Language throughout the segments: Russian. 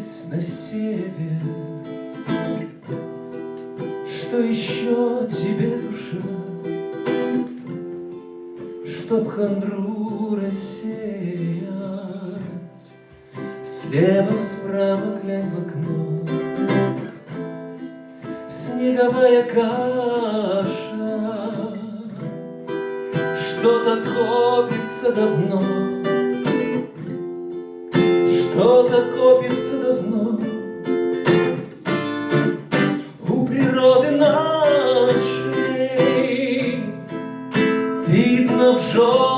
двинулась на север. Что еще тебе, душа, Чтоб хандру рассеять? Слева, справа глянь в окно, Снеговая каша, Что-то копится давно, yo.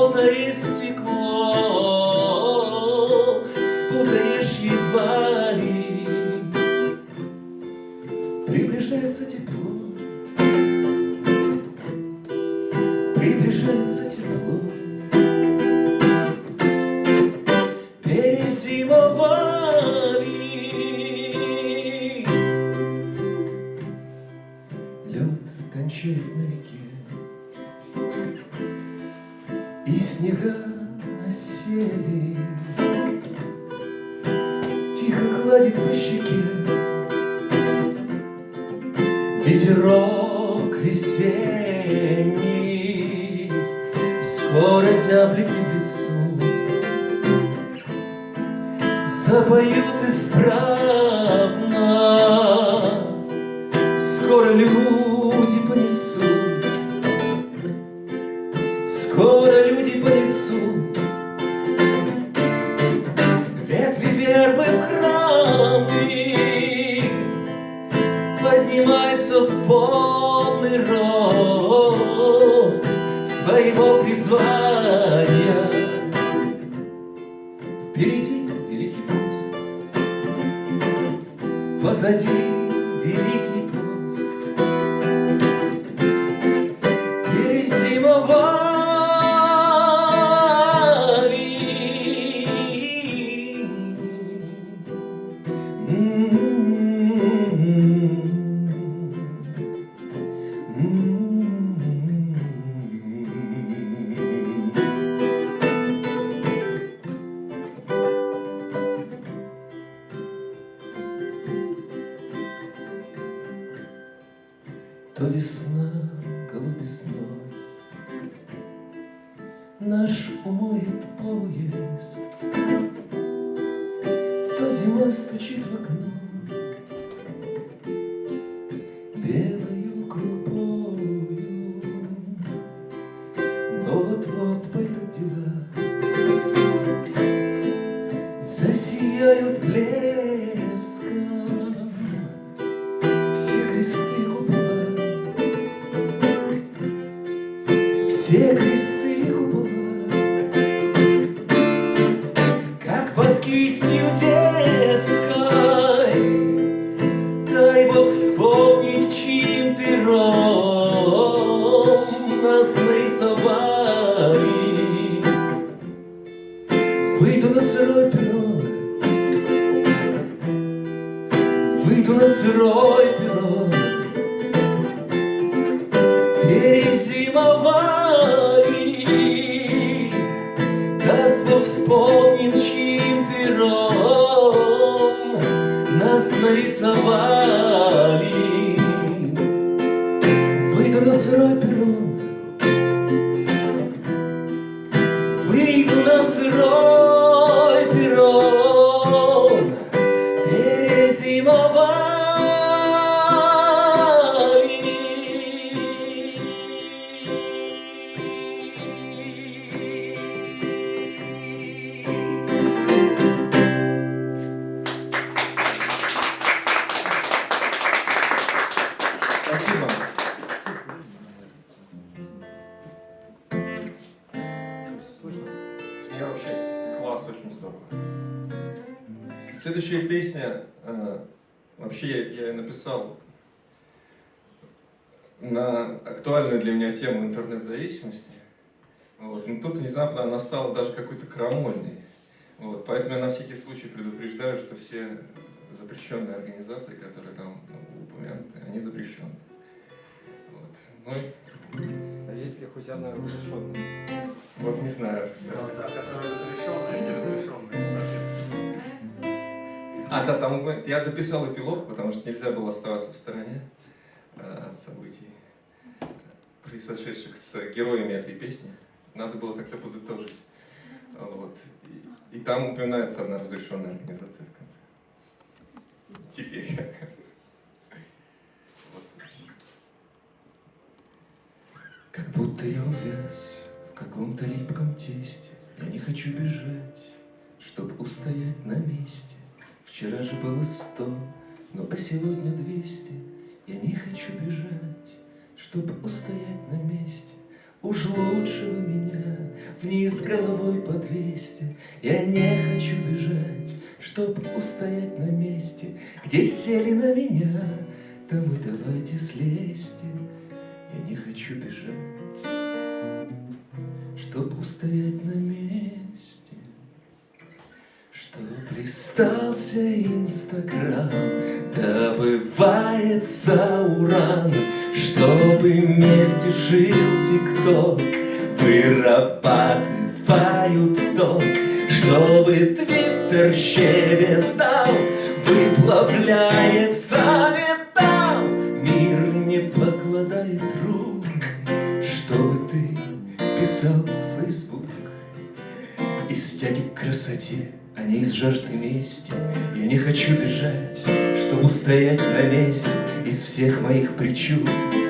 Бог вспомнить, чьим пером Нас нарисовали песня, э, вообще я, ее написал на актуальную для меня тему интернет-зависимости. Вот. Но тут внезапно она стала даже какой-то крамольной. Вот. Поэтому я на всякий случай предупреждаю, что все запрещенные организации, которые там ну, упомянуты, они запрещены. Вот. Ну, и А есть ли хоть одна разрешенная? вот не знаю, кстати. Да, которые разрешенные и соответственно. А, да, там я дописал эпилог, потому что нельзя было оставаться в стороне э, от событий, происшедших с героями этой песни. Надо было как-то подытожить. Вот. И, и там упоминается одна разрешенная организация в конце. Теперь. Как будто я увяз в каком-то липком тесте Я не хочу бежать, чтоб устоять на месте Вчера же было сто, но а сегодня двести. Я не хочу бежать, чтоб устоять на месте. Уж лучше вы меня вниз головой подвесьте. Я не хочу бежать, чтоб устоять на месте. Где сели на меня, там и давайте слезьте. Я не хочу бежать, чтоб устоять на месте Чтоб листался Инстаграм, добывается уран. Чтобы мельтешил ТикТок, вырабатывают ток. Чтобы Твиттер щебетал, выплавляется металл. Мир не покладает рук, чтобы ты писал в Фейсбук. Из тяги к красоте не из жажды мести. Я не хочу бежать, чтобы устоять на месте Из всех моих причуд.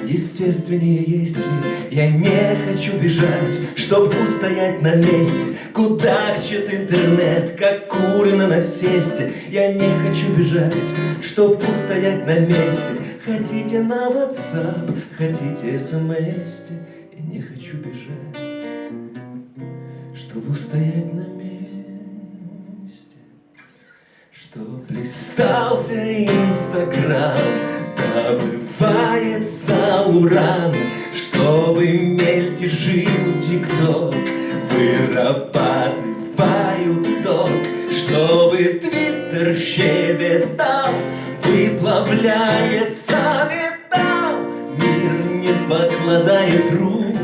Естественнее есть ли? Я не хочу бежать, чтобы устоять на месте. Кудахчет интернет, как куры на насесте? Я не хочу бежать, чтобы устоять на месте. Хотите на WhatsApp, хотите смс Я не хочу бежать, чтобы устоять на месте Чтоб листался Инстаграм, добывается уран, Чтобы мельтешил ТикТок, вырабатывают ток, Чтобы Твиттер щебетал, выплавляется металл, Мир не покладает рук,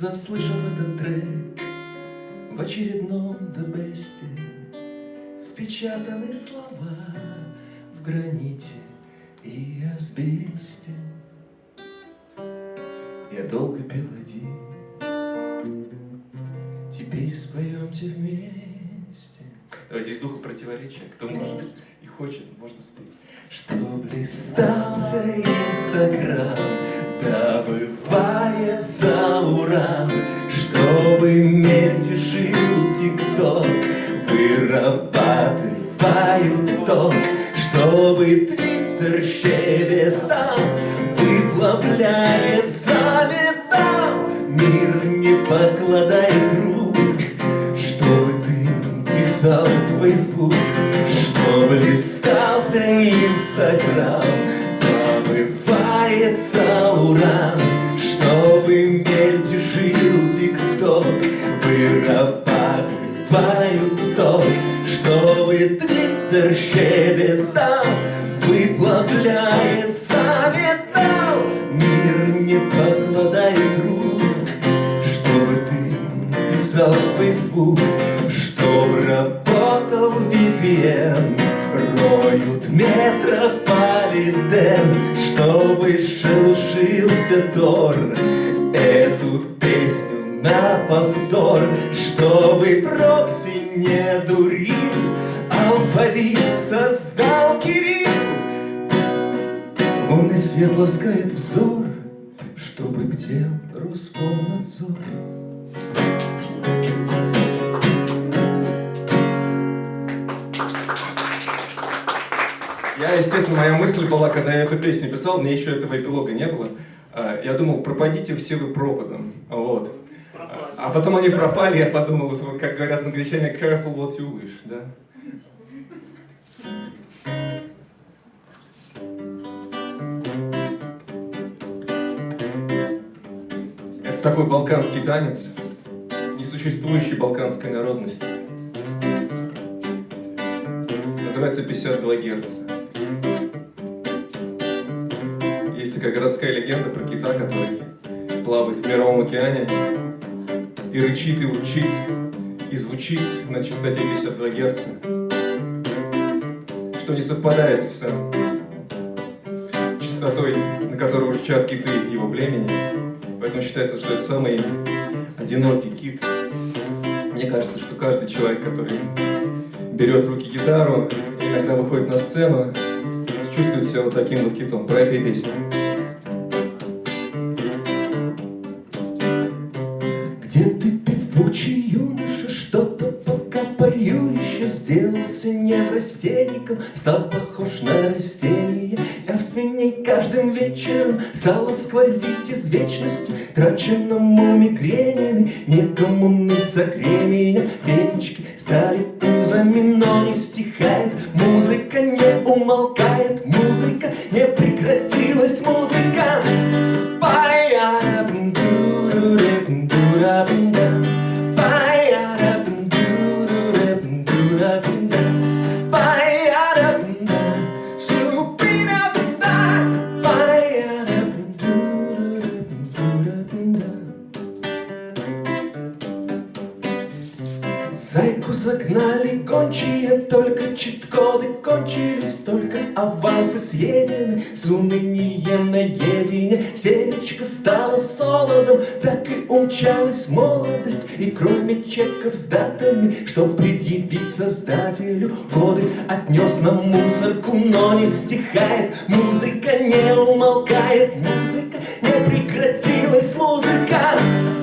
Заслышав этот трек в очередном дебесте, Впечатаны слова в граните и асбесте. Я долго пел один, теперь споемте вместе. Из духа противоречия. Кто может и хочет, можно спеть. Чтоб листался Инстаграм, добывается уран, Чтобы мельтешил ТикТок, вырабатывают ток, Чтобы Твиттер щебетал, выплавляется металл, Мир не покладает Инстаграм, добывается уран, чтобы мельтешил ТикТок, вырабатывают ток, чтобы Твиттер щебетал, выплавляется металл, мир не покладает рук, чтобы ты писал в Facebook, чтоб работал VPN, роют метрополитен, чтобы шелушился Тор. Эту песню на повтор, чтобы прокси не дурил, алфавит создал Кирилл. Лунный свет ласкает взор, чтобы бдел Роскомнадзор. Я, естественно, моя мысль была, когда я эту песню писал, мне еще этого эпилога не было. А, я думал, пропадите все вы проводом. Вот. А потом они пропали, я подумал, как говорят англичане, careful what you wish, да? Это такой балканский танец, несуществующий балканской народности. Называется 52 герца. Такая городская легенда про кита, который плавает в мировом океане и рычит, и урчит, и звучит на частоте 52 Гц, что не совпадает с частотой, на которую урчат киты его племени. Поэтому считается, что это самый одинокий кит. Мне кажется, что каждый человек, который берет в руки гитару, иногда выходит на сцену, чувствует себя вот таким вот китом. Про это и песня. Где ты, певучий юноша, что-то пока пою еще Сделался неврастенником, стал похож на растение Явственней каждым вечером стало сквозить из вечности Траченному мигренями, некому мыться кременем Венички стали тузами, но не стихает Музыка не умолкает, музыка не прекратилась, музыка Па-я-дум-ду-ду-ре-дум-ду-ра-дум-дам. Па-я-дум-ду-ду-ре-дум-ду-ра-дум-дам. Зайку загнали гончие, только чит-коды кончились, только авансы съедены, с унынием наедине. Семечко стало солодом, так и умчалась молодость, и кроме чеков с датами, что предъявить создателю, годы отнес на мусорку, но не стихает, музыка не умолкает, музыка не прекратилась, музыка.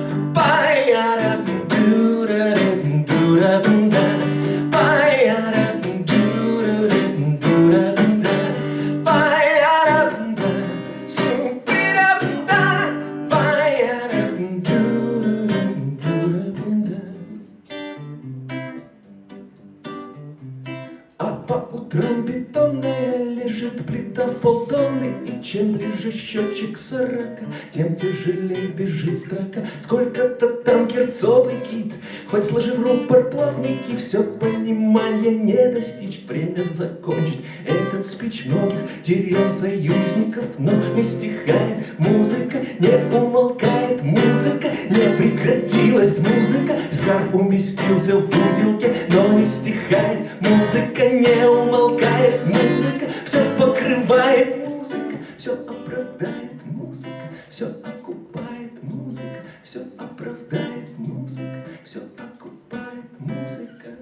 Ближе счетчик сорока, тем тяжелее бежит строка. Сколько-то там герцовый кит, хоть сложив рупор плавники Все понимания не достичь, время закончить. Этот спич многих терял союзников, но не стихает Музыка не умолкает, музыка не прекратилась Музыка, скарб уместился в узелке, но не стихает Музыка не умолкает, музыка все покрывает Музыка все оправдает, музыка все окупает Музыка все оправдает, музыка все окупает Музыка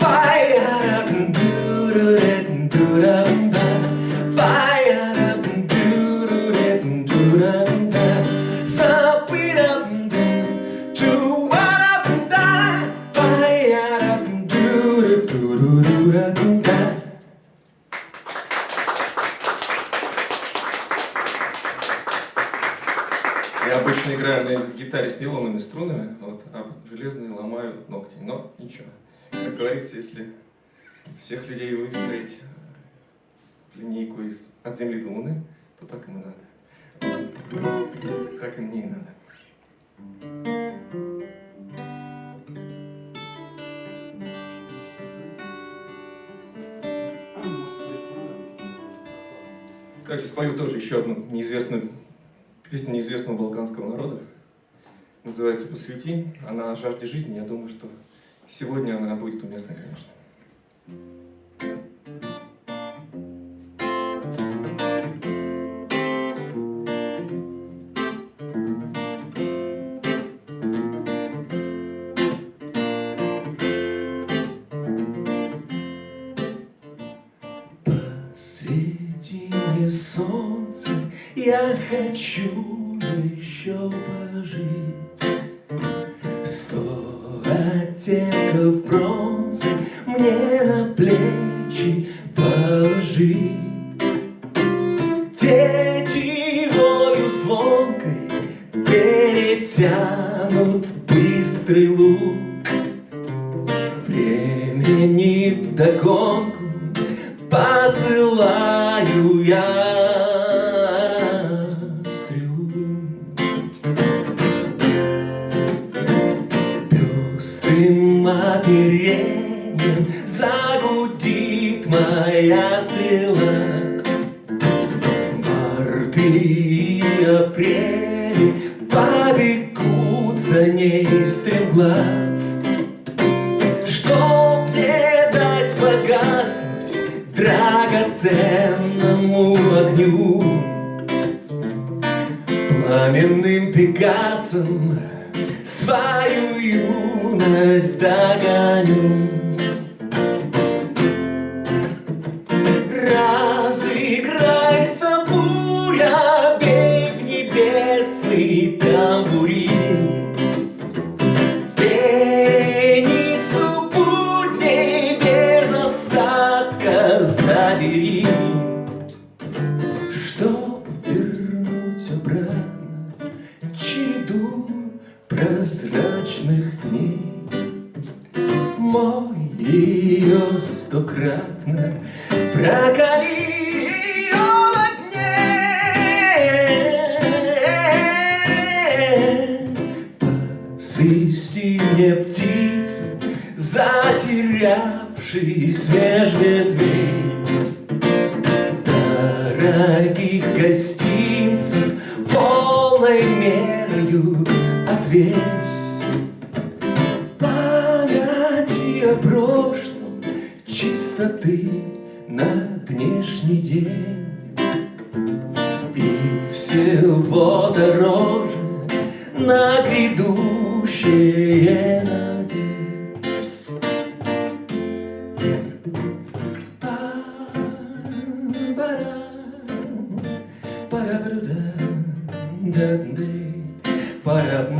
Па-я-ра-дум-ду-ра-дум-ду-ра-дум-да. Гитаре с нейлонными струнами, вот, а железные ломаю ногти. Но ничего. Как говорится, если всех людей выстроить в линейку из, от Земли до Луны, то так им и надо. Так и мне и надо. Давайте спою тоже еще одну неизвестную песню неизвестного балканского народа. Называется «Посвяти». Она о жажде жизни. Я думаю, что сегодня она будет уместна, конечно. Среди мне солнца я хочу Станет, загудит моя стрела. Борты апреля побегут за ней стремглав. Череду прозрачных дней. Мой ее стократно прокали that deep, but at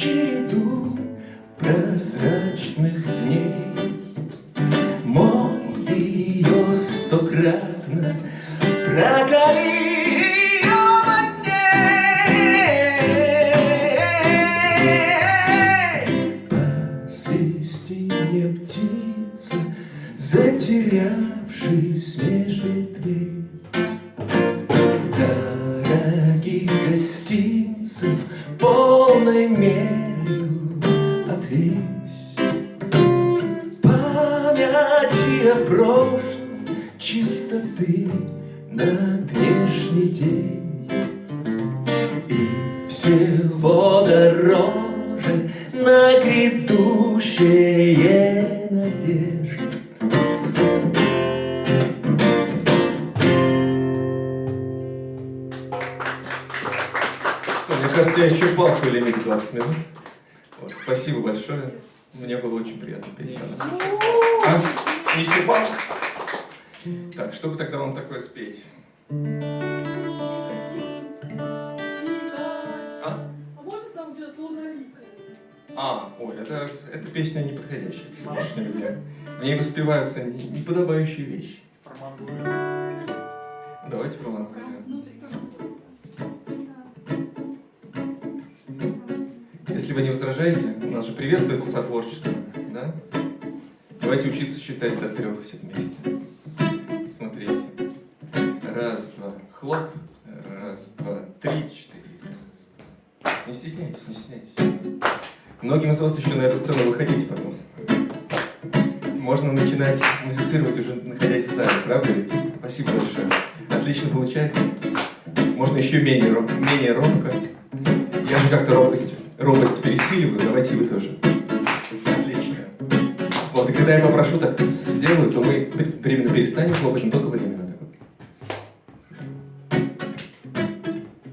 череду прозрачных дней, кажется, я исчерпал свой лимит 20 минут. Вот, спасибо большое. Мне было очень приятно петь. А? Не исчерпал? Так, что бы тогда вам такое спеть? А? А может нам где-то луналикая? А, ой, это, эта песня не подходящая сегодняшнему дню. В ней воспеваются не- неподобающие вещи. Давайте про Если вы не возражаете, у нас же приветствуется сотворчество, да? Давайте учиться считать до трех все вместе. Смотрите. Раз, два, хлоп. Раз, два, три, четыре. Раз. Не стесняйтесь, не стесняйтесь. Многим из вас еще на эту сцену выходить потом. Можно начинать музицировать уже находясь в зале, правда ведь? Спасибо большое. Отлично получается. Можно еще менее, роб- менее робко. Я же как-то робость, робость пересиливаю, давайте вы тоже. Отлично. Вот, и когда я попрошу так сделаю, то мы временно перестанем хлопать, но только временно. так вот.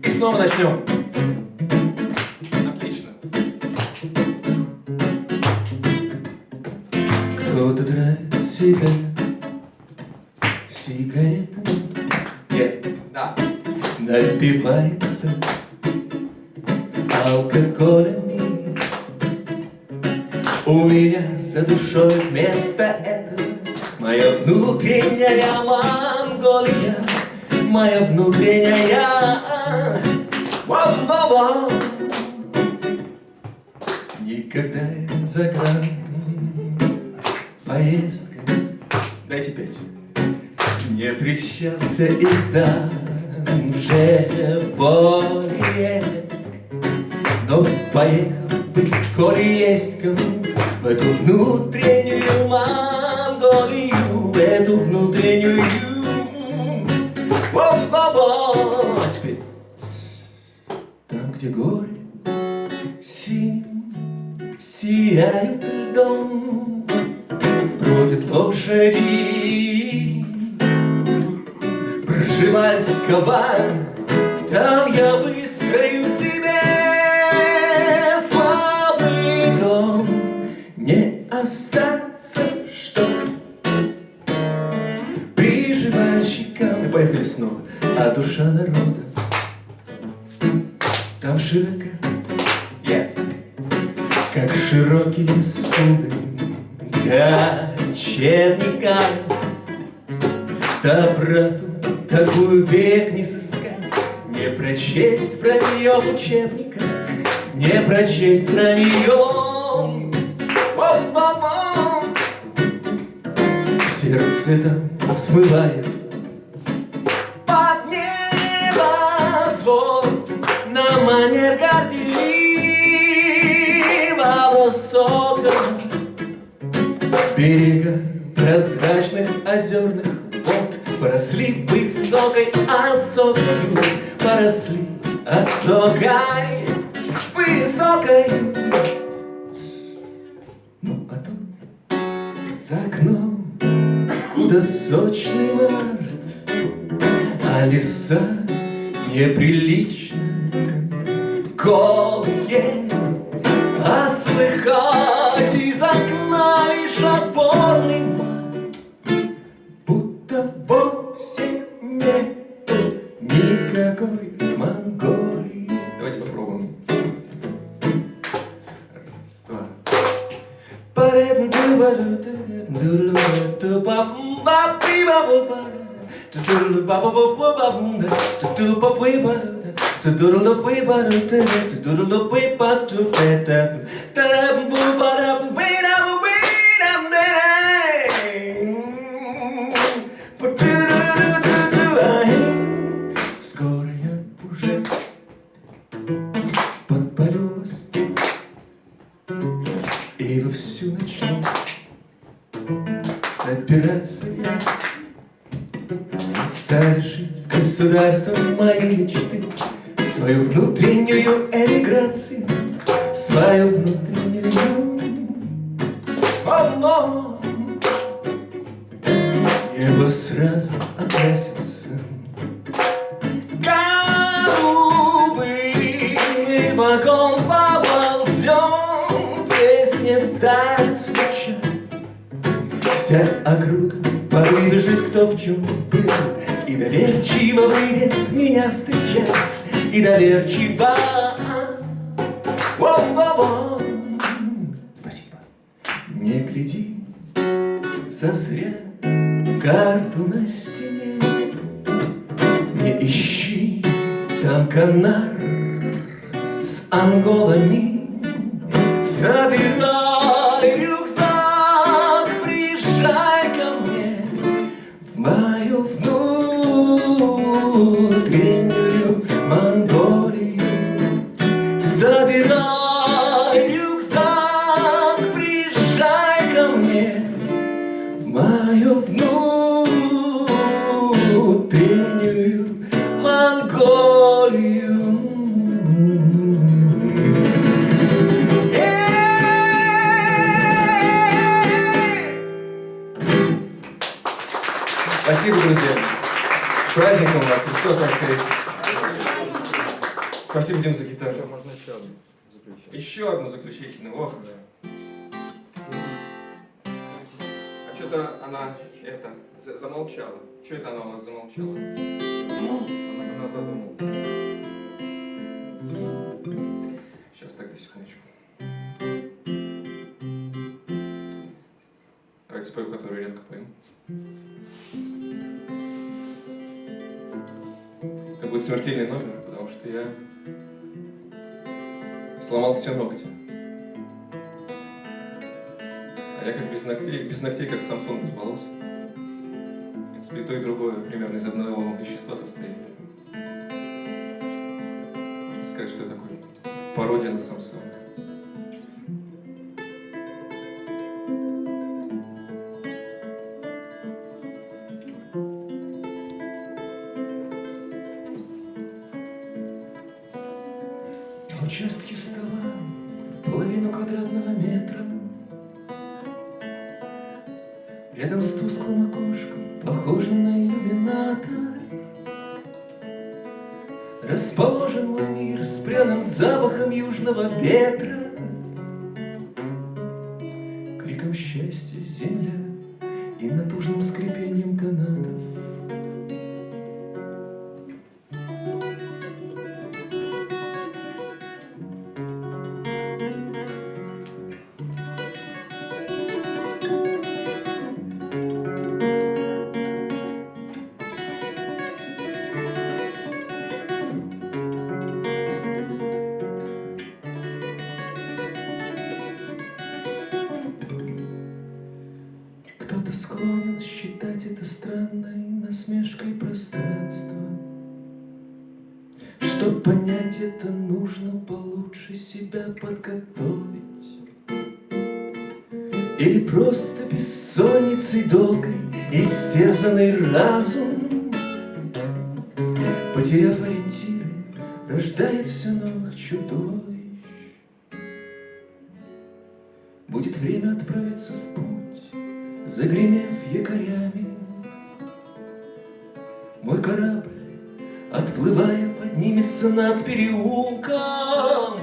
И снова начнем. Отлично. Кто-то тратит себя сигаретами Где? Да. напивается Моя внутренняя. Никогда за гран поездка Дайте пять. не встречался и там же более Но поехал быть, коли есть кому В эту внутреннюю Где горы синим сияют льдом Бродят лошади Пржевальского Там я выстрою себе славный дом. Не остаться, что Приживальщикам И поехали снова. А душа народа Широко Ясно. Как широкие скулы кочевника. Доброту такую век не сыскать, Не прочесть про нее в учебниках, Не прочесть про нее. Сердце там смывает Берега прозрачных озерных вод. Поросли высокой осокой Поросли осокой высокой. Ну а тут за окном Куда сочный март А леса неприлично Голые doop up way but so doodle up way but doodle up way but to bed that that доверчиво Вом-вом-вом. Спасибо. Не гляди. Зазря в карту на стене. Не ищи там канар с анголами. Забирай Спасибо, друзья. С праздником вас. Христос воскресе. Спасибо, Дим, за гитару. Еще можно еще одну заключить. Еще одну заключительную. Ох. А что-то она это за- замолчала. Что это она у вас замолчала? Она, она задумалась. Сейчас, тогда секундочку. Давайте спою, которую редко пою. Будет смертельный номер, потому что я сломал все ногти. А я как без ногтей, без ногтей как Самсон без волос. В принципе, и то, и другое примерно из одного вещества состоит. Можно сказать, что я такой пародия на Самсона. Чтоб понять это, нужно получше себя подготовить. Или просто бессонницей долгой истерзанный разум, Потеряв ориентиры, рождает все новых чудовищ. Будет время отправиться в путь, Загремев якорями. Мой корабль, поднимется над переулком.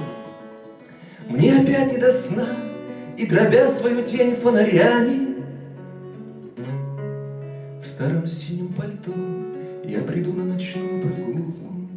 Мне опять не до сна, и дробя свою тень фонарями, В старом синем пальто я приду на ночную прогулку.